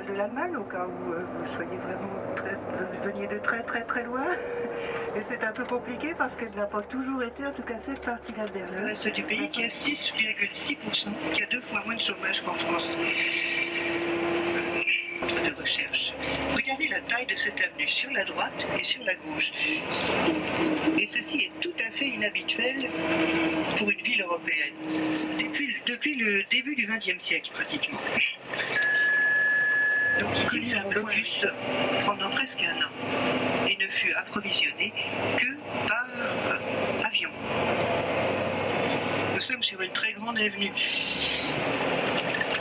de l'Allemagne, au cas où euh, vous soyez vraiment très, vous veniez de très très très loin. Et c'est un peu compliqué parce qu'elle n'a pas toujours été, en tout cas cette partie-là de Le reste du pays qui a 6,6%, qui a deux fois moins de chômage qu'en France. de recherche. Regardez la taille de cette avenue sur la droite et sur la gauche. Et ceci est tout à fait inhabituel pour une ville européenne. Depuis, depuis le début du XXe siècle, pratiquement. Donc il est un blocus pendant presque un an et ne fut approvisionné que par euh, avion. Nous sommes sur une très grande avenue.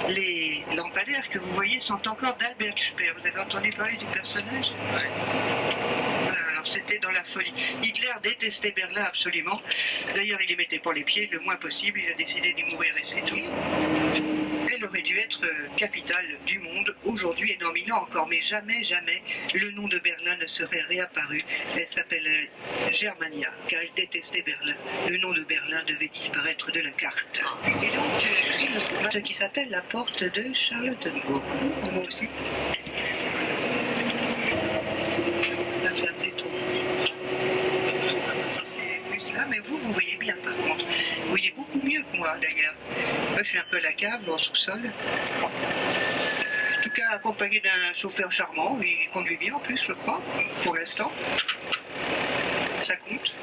Les lampadaires que vous voyez sont encore d'Albert Speer. Vous avez entendu parler du personnage? Voilà, C'était dans la folie. Hitler détestait Berlin absolument. D'ailleurs, il y mettait pas les pieds le moins possible. Il a décidé d'y mourir et c'est tout. Elle aurait dû être euh, capitale du monde aujourd'hui et dans encore, mais jamais, jamais le nom de Berlin ne serait réapparu. Elle s'appelait Germania, car elle détestait Berlin. Le nom de Berlin devait disparaître de la carte. Et donc, euh, ce qui s'appelle la porte de Charlottenburg. Moi aussi. La femme, c'est tout. C'est plus là, mais vous, vous voyez bien par contre. Vous voyez mieux que moi d'ailleurs. Moi, je suis un peu à la cave, dans le sous-sol. En tout cas, accompagné d'un chauffeur charmant, il conduit bien en plus, je crois, pour l'instant. Ça compte.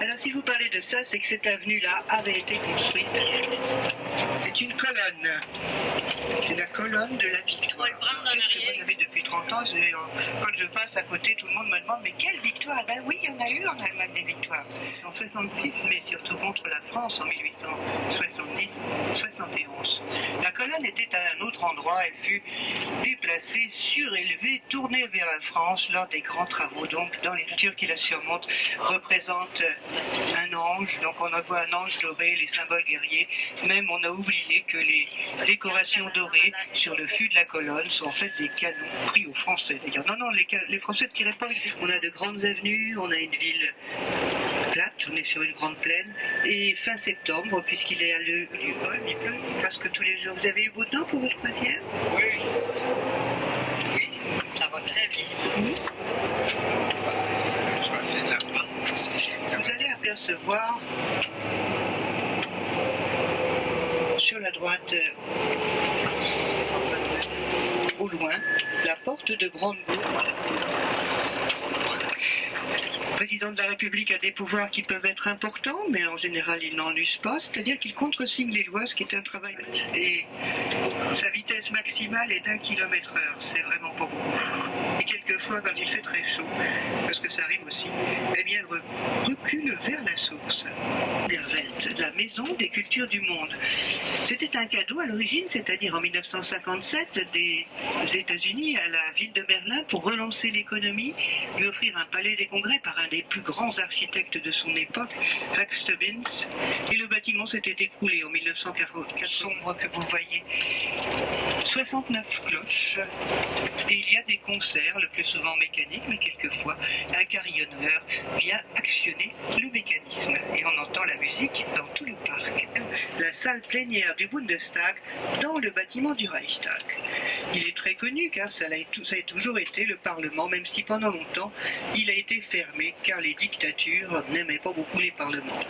Alors, si vous parlez de ça, c'est que cette avenue-là avait été construite. C'est une colonne. C'est la colonne de la victoire. vous avez depuis 30 ans euh, Quand je passe à côté, tout le monde me demande Mais quelle victoire? Ben oui, il y en a eu en Allemagne des victoires. En 66, mais surtout contre la France en 1870-71. La colonne était à un autre endroit. Elle fut déplacée, surélevée, tournée vers la France lors des grands travaux. Donc, dans les natures qui la surmontent, représentent un ange. Donc, on en voit un ange doré, les symboles guerriers. Même, on a oublié que les décorations dorées sur le fût de la colonne sont en fait des canons pris aux Français. D'ailleurs, non, non, les, Français ne tiraient pas. On a de grandes avenues, on a une ville plate, on est sur une grande plaine. Et fin septembre, puisqu'il est à il pleut, il pleut presque tous les jours. Vous avez eu beau temps pour votre croisière? Oui. Oui, ça va très bien. Je vais essayer de la parce que Vous allez apercevoir la droite, euh, au loin, la porte de Brandebourg. Le président de la République a des pouvoirs qui peuvent être importants, mais en général il n'en use pas, c'est-à-dire qu'il contresigne les lois, ce qui est un travail. Et sa vitesse maximale est d'un kilomètre heure, c'est vraiment pas beaucoup. Et quelquefois, quand il fait très chaud, parce que ça arrive aussi, eh bien, elle re- recule vers la source. Der Welt, la maison des cultures du monde. C'était un cadeau à l'origine, c'est-à-dire en 1957, des États-Unis à la ville de Berlin pour relancer l'économie, lui offrir un palais des congrès par un des plus grands architectes de son époque, Max Stubbins. Et le bâtiment s'était écroulé en 1944, sombre que vous voyez. 69 cloches. Et il y a des concerts, le plus souvent mécaniques, mais quelquefois un carillonneur vient actionner le mécanisme. Et on entend la musique dans tout le parc. La salle plénière du Bundestag dans le bâtiment du Reichstag. Il est très connu car ça a, toujours été le Parlement, même si pendant longtemps il a été fermé car les dictatures n'aimaient pas beaucoup les parlements.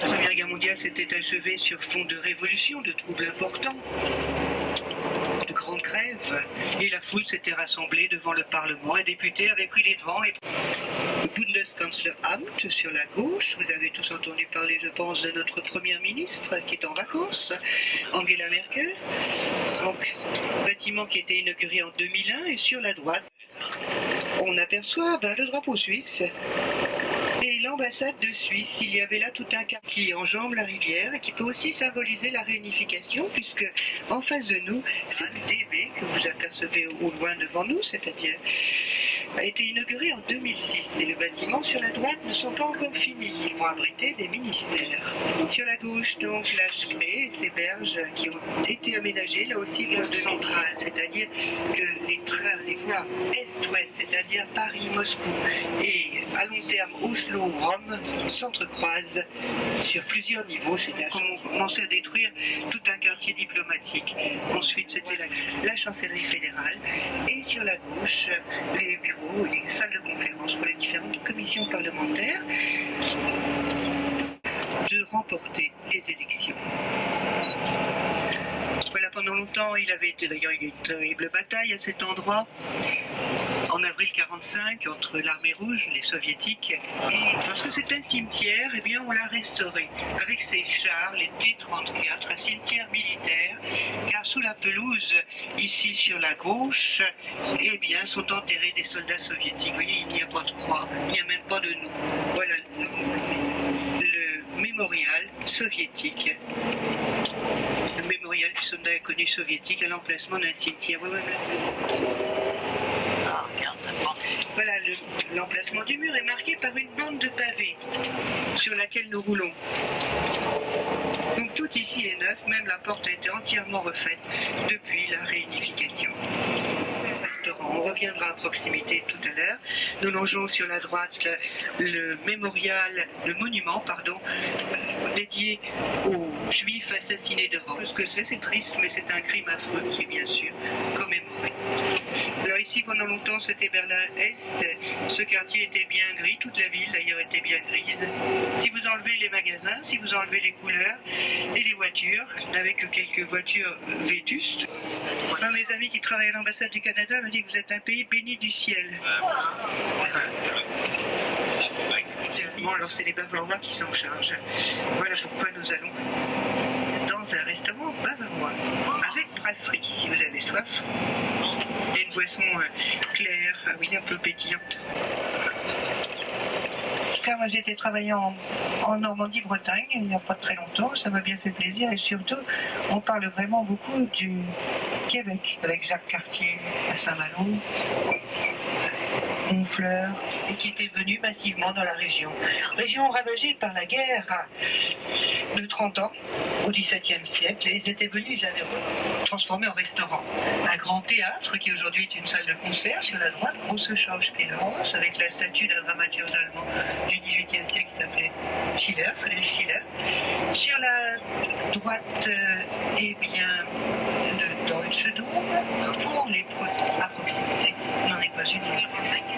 La Première Guerre mondiale s'était achevée sur fond de révolution, de troubles importants grèves et la foule s'était rassemblée devant le Parlement. Un député avait pris les devants et le Bundeskanzleramt sur la gauche. Vous avez tous entendu parler, je pense, de notre première ministre qui est en vacances, Angela Merkel. Donc, bâtiment qui été inauguré en 2001 et sur la droite, on aperçoit ben, le drapeau suisse. Et l'ambassade de Suisse, il y avait là tout un cap qui enjambe la rivière et qui peut aussi symboliser la réunification, puisque en face de nous, c'est le DB que vous apercevez au loin devant nous, c'est-à-dire a été inauguré en 2006 et le bâtiment sur la droite ne sont pas encore finis. Ils vont abriter des ministères. Sur la gauche, donc, la Spree et ses berges qui ont été aménagées là aussi vers le central, c'est-à-dire que les trains, les voies est-ouest, c'est-à-dire Paris-Moscou et à long terme Oslo-Rome s'entrecroisent sur plusieurs niveaux. C'est-à-dire qu'on commençait à détruire tout un quartier diplomatique. Ensuite, c'était la, la chancellerie fédérale et sur la gauche, les bureaux les salles de conférence pour les différentes commissions parlementaires de remporter les élections. Voilà, pendant longtemps, il avait été d'ailleurs une terrible bataille à cet endroit, en avril 45, entre l'armée rouge, les soviétiques, et parce que c'est un cimetière, eh bien, on l'a restauré, avec ses chars, les T-34, un cimetière militaire, car sous la pelouse, ici sur la gauche, eh bien, sont enterrés des soldats soviétiques. Vous voyez, il n'y a pas de croix, il n'y a même pas de nom. Voilà, le mémorial soviétique le mémorial du soldat inconnu soviétique à l'emplacement d'un cimetière. Ah, regarde. Voilà, le- l'emplacement du mur est marqué par une bande de pavés sur laquelle nous roulons. Donc tout ici est neuf, même la porte a été entièrement refaite depuis la réunification. On reviendra à proximité tout à l'heure. Nous longeons sur la droite le, mémorial, le monument, pardon, euh, dédié aux juifs assassinés de Rome. Ce que c'est, c'est triste, mais c'est un crime affreux qui est bien sûr commémoré. Alors ici, pendant longtemps, c'était Berlin-Est. Ce quartier était bien gris, toute la ville d'ailleurs était bien grise. Si vous enlevez les magasins, si vous enlevez les couleurs et les voitures, avec quelques voitures vétustes, un de mes amis qui travaille à l'ambassade du Canada me dit que vous êtes un pays béni du ciel. Bon, alors c'est les Bavarois qui s'en chargent. Voilà pourquoi nous allons dans un restaurant bavarois, avec brasserie, si vous avez soif. Et une boisson euh, claire, ah oui, un peu pétillante. Car moi j'étais travailler en, en Normandie-Bretagne il n'y a pas très longtemps, ça m'a bien fait plaisir et surtout on parle vraiment beaucoup du Québec avec Jacques Cartier à Saint-Malo, Et qui était venu massivement dans la région. Région ravagée par la guerre de 30 ans au XVIIe siècle et ils étaient venus, ils avaient transformé en restaurant. Un grand théâtre qui aujourd'hui est une salle de concert sur la droite, grosse Schauspielhaus avec la statue d'un dramaturge allemand du XVIIIe siècle qui s'appelait Schiller, Friedrich Schiller. Sur la droite, euh, eh bien, le Deutsche Dom pour les pro- à proximité. Il n'en est pas une.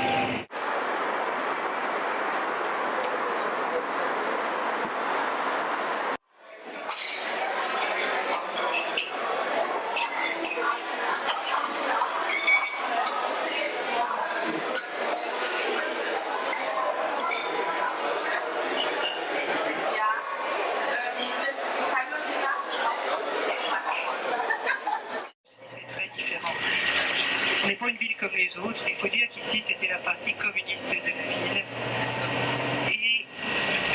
C'est très différent. Ce n'est pas une ville comme les autres. Il faut dire qu'ici, c'était la partie communiste de la ville.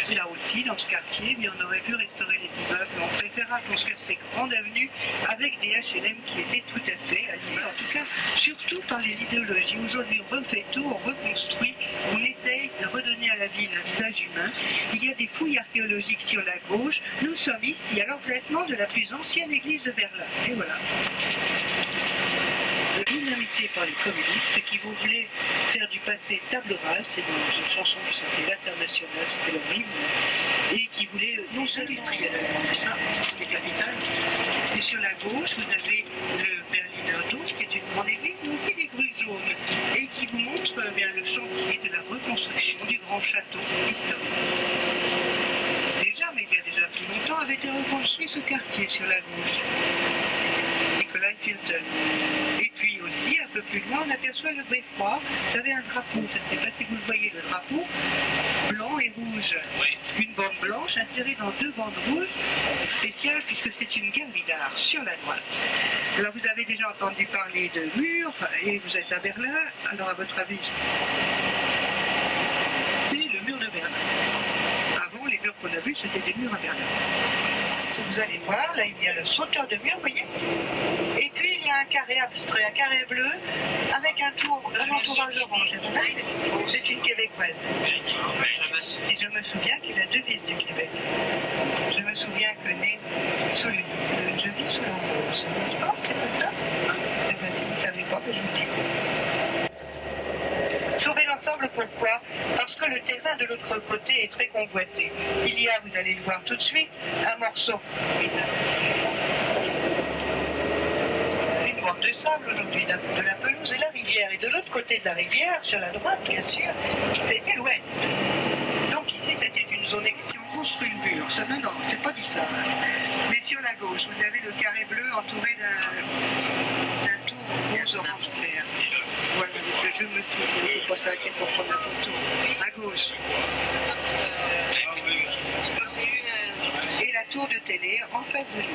Et là aussi, dans ce quartier, mais on aurait pu restaurer les immeubles. On préférera construire ces grandes avenues avec des HLM qui étaient tout à fait animés. En tout cas, surtout par les idéologies. Aujourd'hui, on refait tout, on reconstruit, on essaye de redonner à la ville un visage humain. Il y a des fouilles archéologiques sur la gauche. Nous sommes ici à l'emplacement de la plus ancienne église de Berlin. Et voilà par les communistes qui voulaient faire du passé table rase, c'est dans une chanson qui s'appelait L'International, c'était leur hymne, et qui voulaient euh, non s'industriel, c'est ça, les capitales. Et sur la gauche, vous avez le Berliner Dom, qui est une grande église, mais aussi des grues jaunes, et qui vous montre euh, bien, le chantier de la reconstruction du grand château historique. Déjà, mais il y a déjà plus longtemps, avait été reconstruit ce quartier sur la gauche. Nicolas Filton. Et puis aussi, un peu plus loin, on aperçoit le beffroi. Vous avez un drapeau, je ne sais pas si vous le voyez, le drapeau, blanc et rouge. Oui. Une bande blanche insérée dans deux bandes rouges, spéciales puisque c'est une galerie d'art sur la droite. Alors vous avez déjà entendu parler de murs et vous êtes à Berlin, alors à votre avis, c'est le mur de Berlin. Avant, les murs qu'on a vus, c'était des murs à Berlin. Vous allez voir, là il y a le sauteur de mur, vous voyez Et puis il y a un carré abstrait, un carré bleu, avec un tour, un entourage orange. Et là, c'est- c'est une québécoise. Et je me souviens qu'il a devise du Québec. Je me souviens que né sous le lys, je vis sous rose. N'est-ce pas? C'est pas ça? Eh bien, si vous ne savez pas, ben, je vous dis. Sauver l'ensemble, pourquoi? Parce que le terrain de l'autre côté est très convoité. Il y a, vous allez le voir tout de suite, un morceau. Une bande de sable aujourd'hui, de de la pelouse et la rivière. Et de l'autre côté de la rivière, sur la droite, bien sûr, c'était l'ouest. Donc ici, c'était une zone extrême. On construit le mur. Ça, non, non, c'est pas dit ça. Sur la gauche, vous avez le carré bleu entouré d'un tour rose orange clair. Voilà, donc je me souviens, il ne faut pas s'arrêter pour prendre la photo. À gauche. Et la tour de télé en face de nous.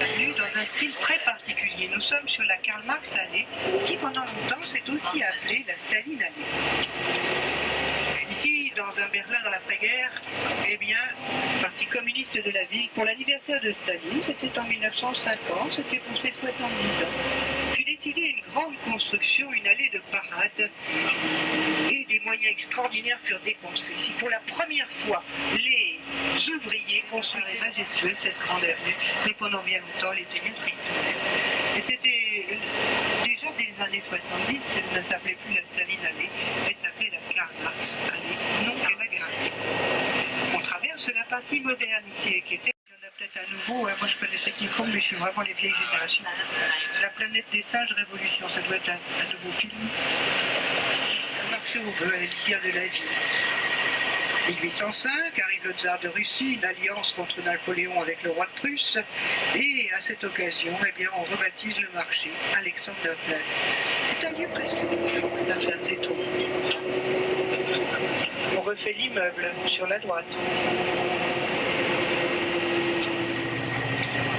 Bienvenue dans style très particulier. Nous sommes sur la Karl Marx allée, qui pendant longtemps s'est aussi appelée la Staline allée. Ici, dans un Berlin dans l'après-guerre, eh bien, Parti communiste de la ville, pour l'anniversaire de Staline, c'était en 1950, c'était pour ses 70 ans, fut décidé une grande construction, une allée de parade, et des moyens extraordinaires furent dépensés. Si pour la première fois, les ouvriers construisaient majestueux cette grande avenue, mais pendant bien longtemps, elle était bien triste. Et c'était déjà dès les années 70, elle ne s'appelait plus la Staline allée, elle s'appelait la Karl Marx allée, non grâce. On traverse la partie moderne ici, qui était, peut-être à nouveau, hein, moi je connaissais qui font, mais je suis vraiment les vieilles générations. La planète des singes révolution, ça doit être un, nouveau film. Marché au bleu, l'élixir de la vie. 1805 arrive le tsar de Russie, une alliance contre Napoléon avec le roi de Prusse, et à cette occasion, eh bien, on rebaptise le marché Alexanderplatz. C'est un lieu précieux, la de tours. On refait l'immeuble sur la droite.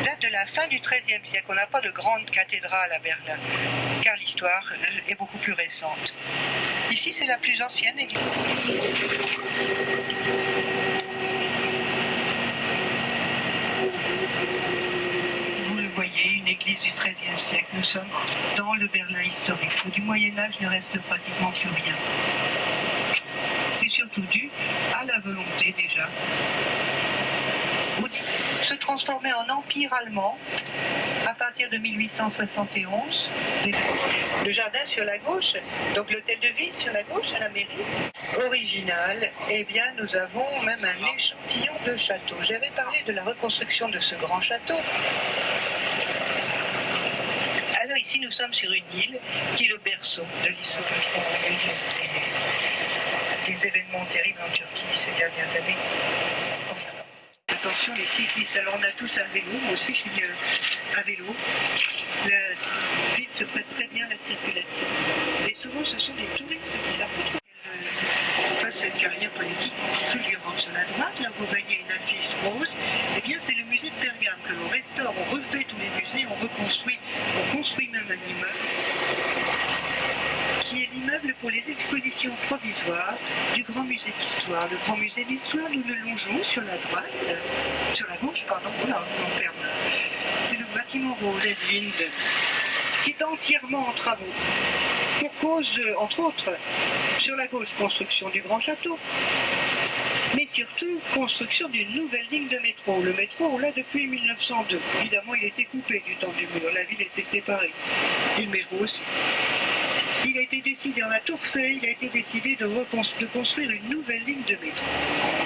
Date de la fin du XIIIe siècle. On n'a pas de grande cathédrale à Berlin, car l'histoire euh, est beaucoup plus récente. Ici, c'est la plus ancienne église. Vous le voyez, une église du XIIIe siècle. Nous sommes dans le Berlin historique, où du Moyen Âge ne reste pratiquement plus rien. C'est surtout dû à la volonté déjà se transformer en empire allemand à partir de 1871. Le jardin sur la gauche, donc l'hôtel de ville sur la gauche à la mairie, original, eh bien nous avons même un échantillon de château. J'avais parlé de la reconstruction de ce grand château. Alors ici nous sommes sur une île qui est le berceau de l'histoire des, des événements terribles en Turquie ces dernières années. Enfin, Attention les cyclistes, alors on a tous un vélo, moi aussi je suis euh, à vélo. La ville se prête très bien à la circulation. Et souvent ce sont des touristes qui savent trop fasse cette carrière politique fulgurante sur la droite. Là vous voyez une affiche rose. Eh bien c'est le musée de Pergame que l'on restaure, on refait tous les musées, on reconstruit, on construit même un immeuble pour les expositions provisoires du Grand Musée d'Histoire. Le Grand Musée d'Histoire, nous le longeons sur la droite, sur la gauche, pardon, là, on perd. C'est le bâtiment rose Edwind, qui est entièrement en travaux. Pour cause, euh, entre autres, sur la gauche, construction du Grand Château, mais surtout construction d'une nouvelle ligne de métro. Le métro, on l'a depuis 1902. Évidemment, il était coupé du temps du mur, la ville était séparée. Le métro aussi. Il a été décidé en la Tour Eiffel, il a été décidé de construire une nouvelle ligne de métro.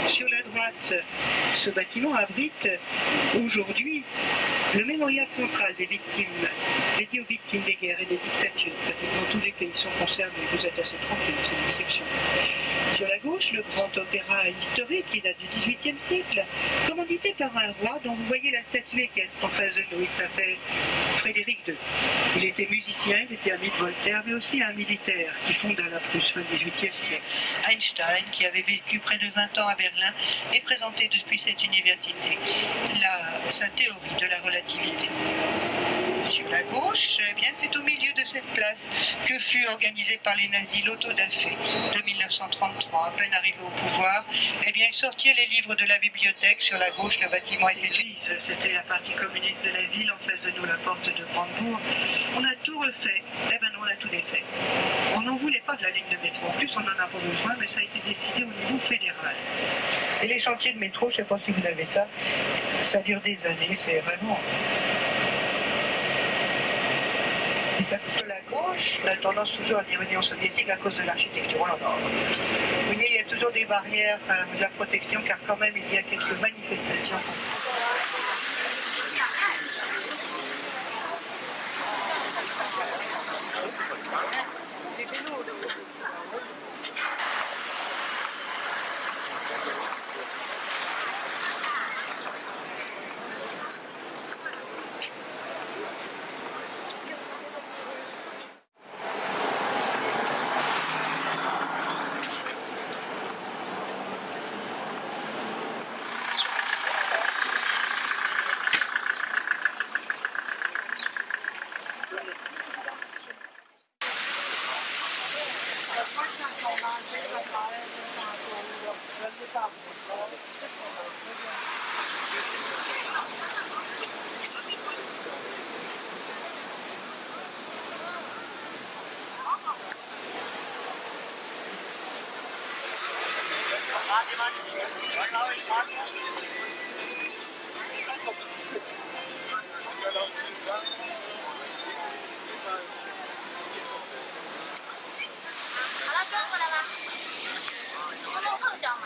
Sur la droite, ce bâtiment abrite aujourd'hui le mémorial central des victimes, dédié aux victimes des guerres et des dictatures. Pratiquement tous les pays sont concernés. Vous êtes assez tranquille, c'est une exception. Sur la gauche, le grand opéra historique qui date du XVIIIe siècle, commandité par un roi dont vous voyez la statue équestre en face de nous? Il s'appelle Frédéric II. Il était musicien, il était ami de Voltaire, mais aussi un militaire qui fonda la Prusse fin XVIIIe siècle. Einstein, qui avait vécu près de 20 ans à Berlin, est présenté depuis cette université la, sa théorie de la relativité. Sur la gauche, eh bien, c'est au milieu de cette place que fut organisée par les nazis l'autodafé de 1933. À peine arrivé au pouvoir, eh bien, ils sortirent les livres de la bibliothèque. Sur la gauche, le bâtiment était L'église, c'était la partie communiste de la ville, en face de nous la porte de Brandebourg. On a tout refait. Eh ben non, on a tout défait. On n'en voulait pas de la ligne de métro. En plus, on en a pas besoin, mais ça a été décidé au niveau fédéral. Et les chantiers de métro, je sais pas si vous avez ça, ça dure des années, c'est vraiment... Ça, sur la gauche, a tendance toujours à dire Union soviétique à cause de l'architecture. Vous voyez, il y a toujours des barrières euh, de la protection, car quand même, il y a quelques manifestations. 好了，转过来了，不能碰脚嘛。